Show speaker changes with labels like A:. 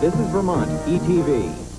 A: This is Vermont, ETV.